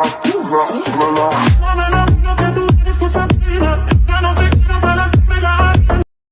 umbrella, umbrella, umbrella.